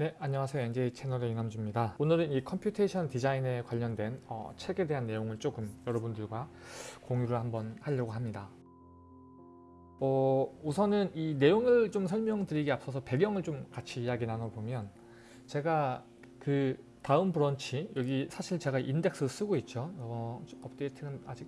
네, 안녕하세요. NJ 채널의 이남주입니다. 오늘은 이 computation 디자인에 관련된 어, 책에 대한 내용을 조금 여러분들과 공유를 한번 하려고 합니다. 어, 우선은 이 내용을 좀 설명드리기 앞서서 배경을 좀 같이 이야기 나눠보면 제가 그 다음 브런치 여기 사실 제가 인덱스 쓰고 있죠. 어, 업데이트는 아직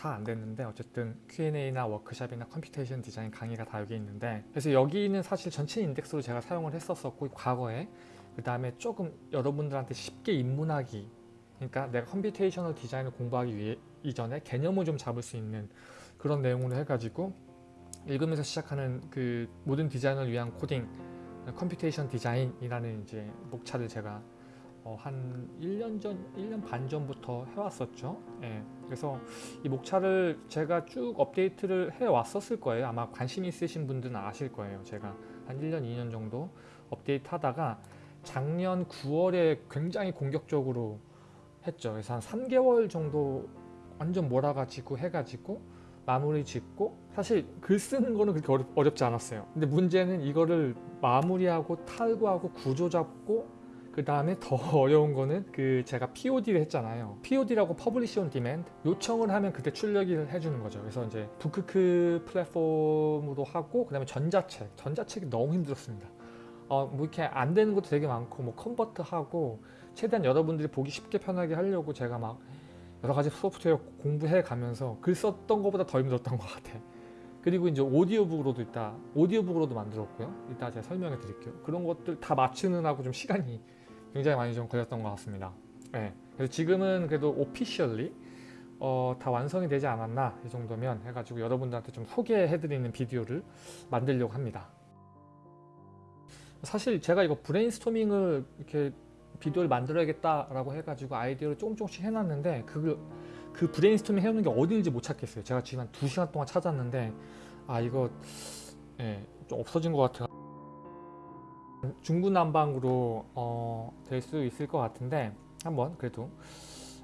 다 안 됐는데 어쨌든 Q&A나 워크샵이나 computation 디자인 강의가 다 여기 있는데 그래서 여기는 사실 전체 인덱스로 제가 사용을 했었었고 과거에 그 다음에 조금 여러분들한테 쉽게 입문하기 그러니까 내가 computational 디자인을 공부하기 위해 이전에 개념을 좀 잡을 수 있는 그런 내용으로 해가지고 읽으면서 시작하는 그 모든 디자인을 위한 코딩 computation 디자인이라는 이제 목차를 제가 어, 한 1년 전, 1년 반 전부터 해왔었죠. 예, 그래서 이 목차를 제가 쭉 업데이트를 해왔었을 거예요. 아마 관심 있으신 분들은 아실 거예요. 제가 한 1년, 2년 정도 업데이트 하다가 작년 9월에 굉장히 공격적으로 했죠. 그래서 한 3개월 정도 완전 몰아가지고 해가지고 마무리 짓고 사실 글 쓰는 거는 그렇게 어렵, 어렵지 않았어요. 근데 문제는 이거를 마무리하고 탈구하고 구조 잡고 그 다음에 더 어려운 거는 그 제가 POD를 했잖아요. POD라고 Publish on Demand 요청을 하면 그때 출력을 해주는 거죠. 그래서 이제 부크크 플랫폼으로 하고 그 다음에 전자책 전자책이 너무 힘들었습니다. 어, 뭐 이렇게 안 되는 것도 되게 많고 뭐 컨버트 하고 최대한 여러분들이 보기 쉽게 편하게 하려고 제가 막 여러 가지 소프트웨어 공부해 가면서 글 썼던 것보다 더 힘들었던 것 같아. 그리고 이제 오디오북으로도 있다. 오디오북으로도 만들었고요. 이따 제가 설명해 드릴게요. 그런 것들 다 맞추느라고 좀 시간이 굉장히 많이 좀 걸렸던 것 같습니다. 네. 그래서 지금은 그래도 오피셜리 어, 다 완성이 되지 않았나 이 정도면 해가지고 여러분들한테 좀 소개해드리는 비디오를 만들려고 합니다. 사실 제가 이거 브레인스토밍을 이렇게 비디오를 만들어야겠다라고 해가지고 아이디어를 조금 조금씩 해놨는데 그걸 그 브레인스토밍 해오는 게 어디인지 못 찾겠어요. 제가 지금 한 2시간 동안 찾았는데 아 이거 예, 좀 없어진 것 같아요. 중구난방으로 어, 될 수 있을 것 같은데 한번 그래도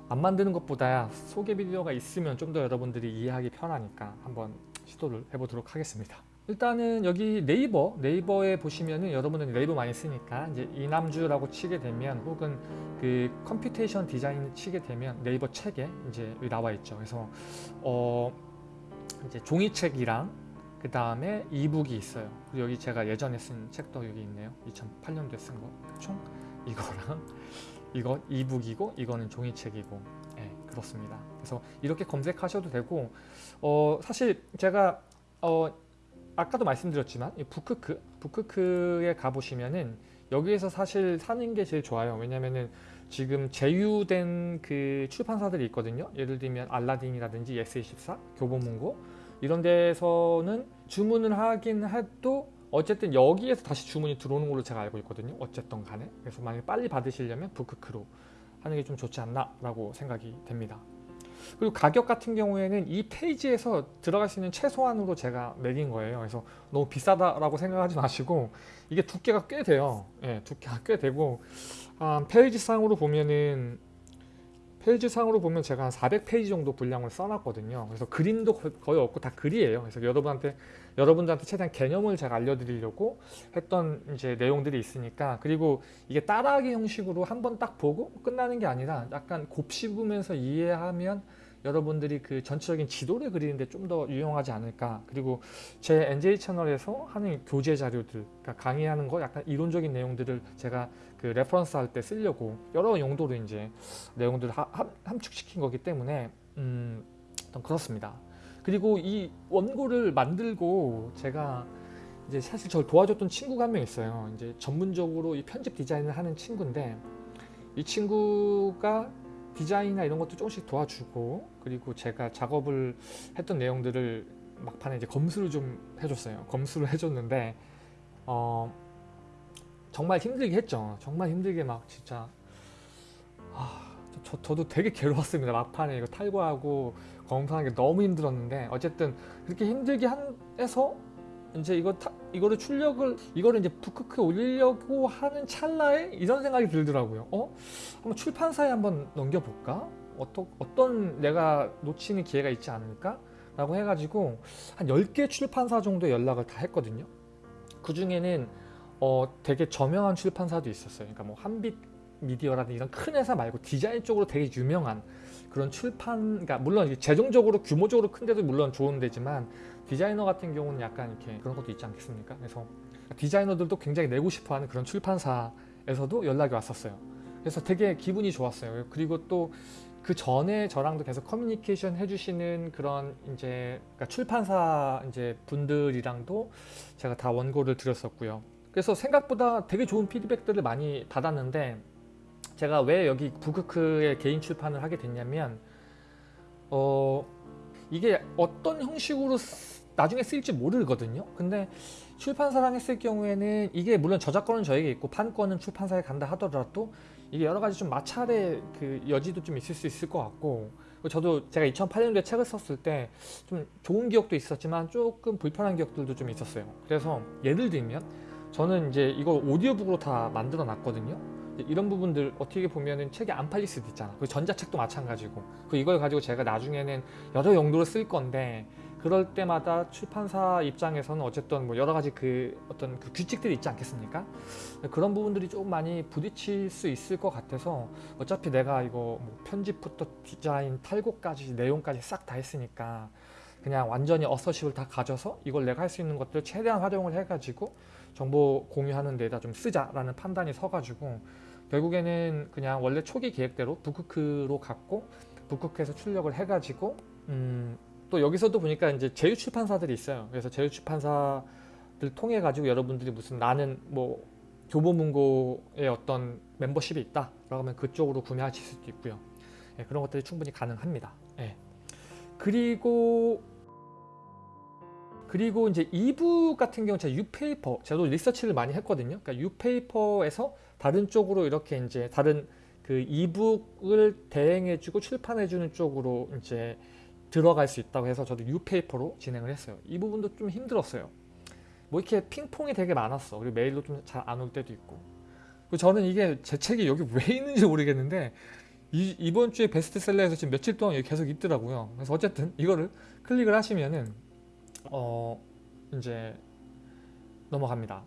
안 만드는 것보다 소개 비디오가 있으면 좀 더 여러분들이 이해하기 편하니까 한번 시도를 해보도록 하겠습니다. 일단은 여기 네이버 네이버에 보시면은 여러분은 네이버 많이 쓰니까 이제 이남주라고 치게 되면 혹은 그 computation 디자인 치게 되면 네이버 책에 이제 나와 있죠. 그래서 어 이제 종이책이랑 그 다음에 이북이 있어요. 그리고 여기 제가 예전에 쓴 책도 여기 있네요. 2008년도에 쓴 거. 총 이거랑 이거 이북이고 이거는 종이책이고 네, 그렇습니다. 그래서 이렇게 검색하셔도 되고 어 사실 제가 어 아까도 말씀드렸지만 이 부크크 부크크에 가보시면은 여기에서 사실 사는 게 제일 좋아요. 왜냐면은 지금 제휴된 그 출판사들이 있거든요. 예를 들면 알라딘이라든지 예스24, 교보문고 이런 데서는 주문을 하긴 해도 어쨌든 여기에서 다시 주문이 들어오는 걸로 제가 알고 있거든요. 어쨌든 간에. 그래서 만약에 빨리 받으시려면 부크크로 하는 게 좀 좋지 않나 라고 생각이 됩니다. 그리고 가격 같은 경우에는 이 페이지에서 들어갈 수 있는 최소한으로 제가 매긴 거예요. 그래서 너무 비싸다라고 생각하지 마시고 이게 두께가 꽤 돼요. 예, 두께가 꽤 되고 아, 페이지 상으로 보면은 페이지 상으로 보면 제가 한 400페이지 정도 분량을 써놨거든요. 그래서 그림도 거의 없고 다 글이에요. 그래서 여러분한테 여러분들한테 최대한 개념을 제가 알려드리려고 했던 이제 내용들이 있으니까 그리고 이게 따라하기 형식으로 한 번 딱 보고 끝나는 게 아니라 약간 곱씹으면서 이해하면 여러분들이 그 전체적인 지도를 그리는데 좀 더 유용하지 않을까 그리고 제 NJ 채널에서 하는 교재 자료들 그러니까 강의하는 거 약간 이론적인 내용들을 제가 그 reference 할 때 쓰려고 여러 용도로 이제 내용들을 하, 함축시킨 거기 때문에 음, 그렇습니다 그리고 이 원고를 만들고 제가 이제 사실 저를 도와줬던 친구가 한 명 있어요 이제 전문적으로 이 편집 디자인을 하는 친구인데 이 친구가 디자인이나 이런 것도 조금씩 도와주고 그리고 제가 작업을 했던 내용들을 막판에 이제 검수를 좀 해줬어요. 검수를 해줬는데 어 정말 힘들게 했죠. 정말 힘들게 막 진짜 아, 저, 저도 되게 괴로웠습니다. 막판에 이거 탈거하고 검수하는 게 너무 힘들었는데 어쨌든 그렇게 힘들게 한, 해서 이제 이거 타, 이거를 출력을 이거를 이제 북크크에 올리려고 하는 찰나에 이런 생각이 들더라고요. 어? 한번 출판사에 한번 넘겨볼까? 어떠, 어떤 내가 놓치는 기회가 있지 않을까? 라고 해가지고 한 10개 출판사 정도 연락을 다 했거든요. 그 중에는 어, 되게 저명한 출판사도 있었어요. 그러니까 뭐 한빛 미디어라든지 이런 큰 회사 말고 디자인 쪽으로 되게 유명한 그런 출판, 그러니까 물론 재정적으로 규모적으로 큰 데도 물론 좋은 데지만 디자이너 같은 경우는 약간 이렇게 그런 것도 있지 않겠습니까? 그래서 디자이너들도 굉장히 내고 싶어하는 그런 출판사에서도 연락이 왔었어요. 그래서 되게 기분이 좋았어요. 그리고 또 그 전에 저랑도 계속 커뮤니케이션 해주시는 그런 이제 그러니까 출판사 이제 분들이랑도 제가 다 원고를 드렸었고요. 그래서 생각보다 되게 좋은 피드백들을 많이 받았는데 제가 왜 여기 북크크의 개인 출판을 하게 됐냐면 어 이게 어떤 형식으로 쓰- 나중에 쓰일지 모르거든요. 근데 출판사랑 했을 경우에는 이게 물론 저작권은 저에게 있고 판권은 출판사에 간다 하더라도 이게 여러 가지 좀 마찰의 그 여지도 좀 있을 수 있을 것 같고 저도 제가 2008년도에 책을 썼을 때 좀 좋은 기억도 있었지만 조금 불편한 기억들도 좀 있었어요. 그래서 예를 들면 저는 이제 이걸 오디오북으로 다 만들어 놨거든요. 이런 부분들 어떻게 보면은 책이 안 팔릴 수도 있잖아. 그 전자책도 마찬가지고. 그 이걸 가지고 제가 나중에는 여러 용도로 쓸 건데 그럴 때마다 출판사 입장에서는 어쨌든 뭐 여러 가지 그 어떤 그 규칙들이 있지 않겠습니까? 그런 부분들이 좀 많이 부딪힐 수 있을 것 같아서 어차피 내가 이거 뭐 편집부터 디자인, 탈곡까지 내용까지 싹 다 했으니까 그냥 완전히 어서십을 다 가져서 이걸 내가 할 수 있는 것들 최대한 활용을 해가지고 정보 공유하는 데다 좀 쓰자라는 판단이 서가지고 결국에는 그냥 원래 초기 계획대로 북크크로 갔고 북크크에서 출력을 해가지고 음, 또 여기서도 보니까 이제 제휴 출판사들이 있어요. 그래서 제휴 출판사들 통해 가지고 여러분들이 무슨 나는 뭐 교보문고에 어떤 멤버십이 있다 라고 하면 그쪽으로 구매하실 수도 있고요. 예, 그런 것들이 충분히 가능합니다. 예. 그리고 그리고 이제 이북 같은 경우 제가 유페이퍼 저도 리서치를 많이 했거든요. 그러니까 유페이퍼에서 다른 쪽으로 이렇게 이제 다른 그 이북을 대행해주고 출판해주는 쪽으로 이제 들어갈 수 있다고 해서 저도 유페이퍼로 진행을 했어요. 이 부분도 좀 힘들었어요. 뭐 이렇게 핑퐁이 되게 많았어. 그리고 메일도 좀 잘 안 올 때도 있고. 그리고 저는 이게 제 책이 여기 왜 있는지 모르겠는데 이, 이번 주에 베스트셀러에서 지금 며칠 동안 계속 있더라고요. 그래서 어쨌든 이거를 클릭을 하시면은 어 이제 넘어갑니다.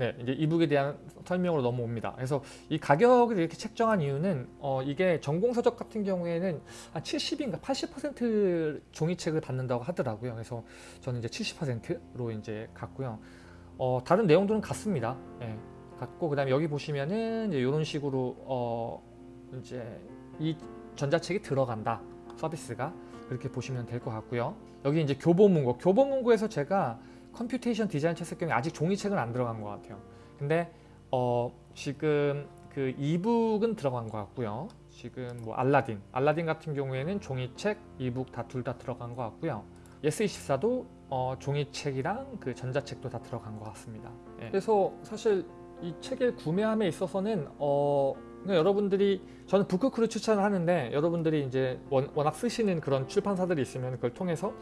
네, 이제 이북에 대한 설명으로 넘어옵니다. 그래서 이 가격을 이렇게 책정한 이유는 어 이게 전공서적 같은 경우에는 한 70인가 80% 종이책을 받는다고 하더라고요. 그래서 저는 이제 70%로 이제 갔고요. 어 다른 내용들은 같습니다. 예, 같고 그 다음에 여기 보시면은 이런 식으로 어 이제 이 전자책이 들어간다 서비스가 그렇게 보시면 될 것 같고요. 여기 이제 교보문고 교보문고에서 제가 computation 디자인 책 경우에 아직 종이책은 안 들어간 것 같아요. 근데 어 지금 그 e-book은 들어간 것 같고요. 지금 뭐 알라딘, 알라딘 같은 경우에는 종이책, e-book 다 둘 다 들어간 것 같고요. 예스24도 어, 종이책이랑 그 전자책도 다 들어간 것 같습니다. 예. 그래서 사실 이 책을 구매함에 있어서는 어, 그냥 여러분들이 저는 북크크를 추천을 하는데 여러분들이 이제 원, 워낙 쓰시는 그런 출판사들이 있으면 그걸 통해서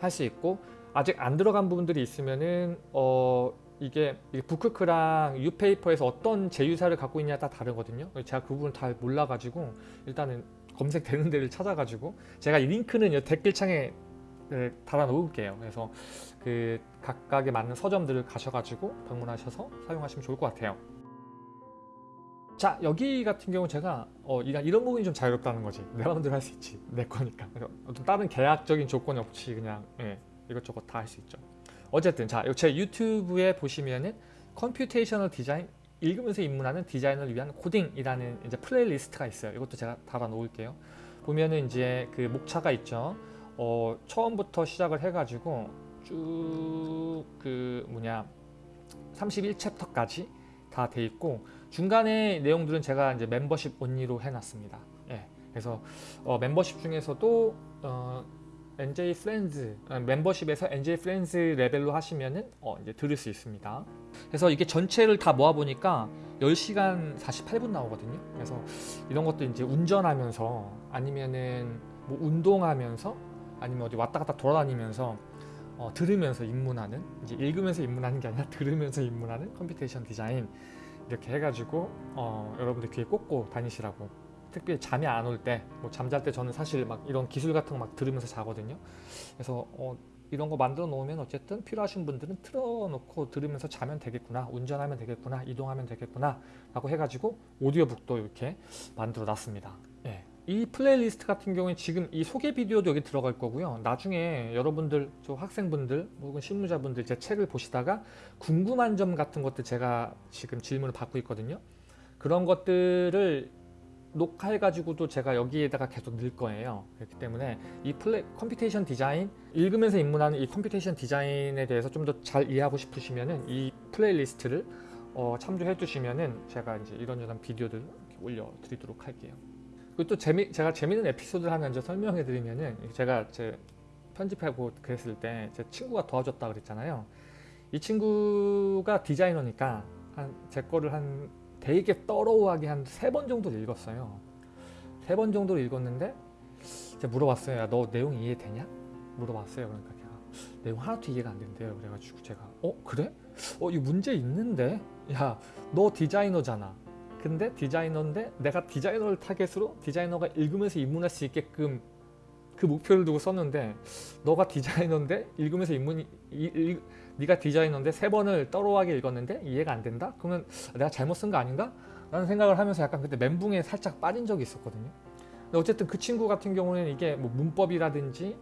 할 수 있고 아직 안 들어간 부분들이 있으면은 어 이게 북크크랑 유페이퍼에서 어떤 제휴사를 갖고 있냐에 따라 다르거든요. 제가 그 부분을 잘 몰라가지고 일단은 검색되는 데를 찾아가지고 제가 이 링크는 이 댓글창에 네, 달아 놓을게요. 그래서 그 각각에 맞는 서점들을 가셔가지고 방문하셔서 사용하시면 좋을 것 같아요. 자 여기 같은 경우 제가 어, 이런, 부분이 좀 자유롭다는 거지. 내 마음대로 할 수 있지. 내 거니까. 어떤 다른 계약적인 조건이 없이 그냥 예, 이것저것 다 할 수 있죠. 어쨌든 자 제 유튜브에 보시면은 computational 디자인 읽으면서 입문하는 디자인을 위한 코딩이라는 이제 playlist가 있어요. 이것도 제가 달아 놓을게요. 보면은 이제 그 목차가 있죠. 어, 처음부터 시작을 해가지고 쭉 그 뭐냐 31 chapter까지 다 돼 있고 중간에 내용들은 제가 이제 멤버십 only로 해놨습니다. 예, 그래서 어, 멤버십 중에서도 어, NJ 프렌즈 어, 멤버십에서 NJ 프렌즈 레벨로 하시면은 어, 이제 들을 수 있습니다. 그래서 이게 전체를 다 모아 보니까 10시간 48분 나오거든요. 그래서 이런 것도 이제 운전하면서 아니면은 뭐 운동하면서 아니면 어디 왔다 갔다 돌아다니면서 어, 들으면서 입문하는 이제 읽으면서 입문하는 게 아니라 들으면서 입문하는 computation 디자인 이렇게 해가지고 어, 여러분들 귀에 꽂고 다니시라고. 특별히 잠이 안 올 때 뭐 잠잘 때 저는 사실 막 이런 기술 같은 거 막 들으면서 자거든요. 그래서 어, 이런 거 만들어 놓으면 어쨌든 필요하신 분들은 틀어놓고 들으면서 자면 되겠구나 운전하면 되겠구나 이동하면 되겠구나 라고 해가지고 오디오북도 이렇게 만들어 놨습니다. 예. 이 플레이리스트 같은 경우에 지금 이 소개 비디오도 여기 들어갈 거고요 나중에 여러분들 저 학생분들 혹은 실무자분들 제 책을 보시다가 궁금한 점 같은 것들 제가 지금 질문을 받고 있거든요 그런 것들을 녹화해가지고도 제가 여기에다가 계속 넣을 거예요. 그렇기 때문에 이 플레 computation 디자인 읽으면서 입문하는 이 computation 디자인에 대해서 좀 더 잘 이해하고 싶으시면은 이 playlist를 어, 참조해 두시면은 제가 이제 이런저런 비디오들 올려드리도록 할게요. 그리고 또 재미 제가 재밌는 에피소드를 하나 이제 설명해 드리면은 제가 제 편집하고 그랬을 때 제 친구가 도와줬다 그랬잖아요. 이 친구가 디자이너니까 한 제 거를 한 되게 떨어하게 한 세 번 정도 읽었어요. 세 번 정도 읽었는데 제가 물어봤어요. 야, 너 내용 이해되냐? 물어봤어요. 그러니까 걔가 내용 하나도 이해가 안 된대요. 그래가지고 제가 어 그래? 어 이 문제 있는데? 야 너 디자이너잖아. 근데 디자이너인데 내가 디자이너를 타겟으로 디자이너가 읽으면서 입문할 수 있게끔 그 목표를 두고 썼는데 너가 디자이너인데 읽으면서 입문 이, 이, 네가 디자이너인데 세 번을 떨어하게 읽었는데 이해가 안 된다? 그러면 내가 잘못 쓴 거 아닌가? 라는 생각을 하면서 약간 그때 멘붕에 살짝 빠진 적이 있었거든요. 근데 어쨌든 그 친구 같은 경우는 이게 뭐 문법이라든지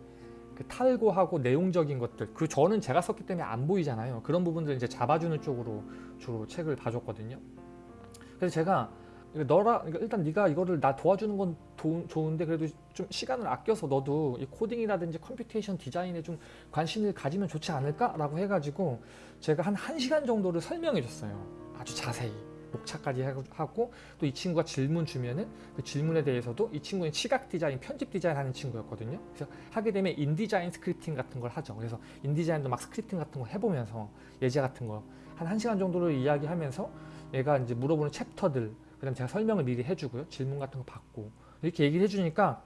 그 탈고하고 내용적인 것들 그 저는 제가 썼기 때문에 안 보이잖아요. 그런 부분들 이제 잡아주는 쪽으로 주로 책을 봐줬거든요. 그래서 제가 너라 그러니까 일단 네가 이거를 나 도와주는 건 도, 좋은데 그래도 좀 시간을 아껴서 너도 이 코딩이라든지 computation 디자인에 좀 관심을 가지면 좋지 않을까 라고 해가지고 제가 한 1시간 정도를 설명해 줬어요. 아주 자세히 녹화까지 하고 또 이 친구가 질문 주면은 그 질문에 대해서도 이 친구는 시각 디자인, 편집 디자인 하는 친구였거든요. 그래서 하게 되면 InDesign scripting 같은 걸 하죠. 그래서 InDesign도 막 scripting 같은 거 해보면서 예제 같은 거 한 1시간 정도를 이야기하면서 얘가 이제 물어보는 챕터들 그다음 제가 설명을 미리 해주고요. 질문 같은 거 받고 이렇게 얘기를 해주니까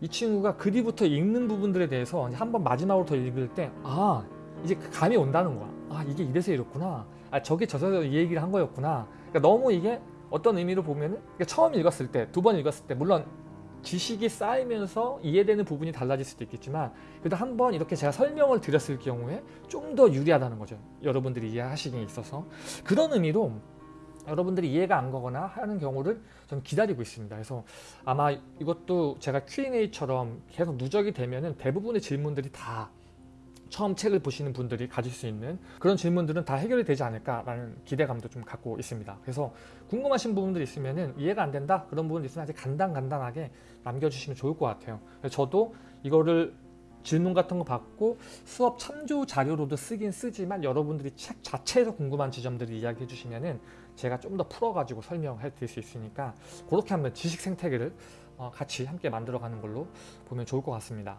이 친구가 그 뒤부터 읽는 부분들에 대해서 한 번 마지막으로 더 읽을 때 아 이제 그 감이 온다는 거야. 아 이게 이래서 이렇구나. 아 저게 저서 이 얘기를 한 거였구나. 그러니까 너무 이게 어떤 의미로 보면 은 그러니까 처음 읽었을 때, 두 번 읽었을 때 물론 지식이 쌓이면서 이해되는 부분이 달라질 수도 있겠지만 그래도 한번 이렇게 제가 설명을 드렸을 경우에 좀 더 유리하다는 거죠. 여러분들이 이해하시기에 있어서 그런 의미로 여러분들이 이해가 안 가거나 하는 경우를 저는 기다리고 있습니다. 그래서 아마 이것도 제가 Q&A처럼 계속 누적이 되면은 대부분의 질문들이 다 처음 책을 보시는 분들이 가질 수 있는 그런 질문들은 다 해결이 되지 않을까라는 기대감도 좀 갖고 있습니다. 그래서 궁금하신 부분들 있으면은 이해가 안 된다 그런 부분 있으면 아주 간단간단하게 남겨주시면 좋을 것 같아요. 저도 이거를 질문 같은 거 받고 수업 참조 자료로도 쓰긴 쓰지만 여러분들이 책 자체에서 궁금한 지점들을 이야기해 주시면은 제가 좀 더 풀어가지고 설명해 드릴 수 있으니까 그렇게 한번 지식 생태계를 어, 같이 함께 만들어가는 걸로 보면 좋을 것 같습니다.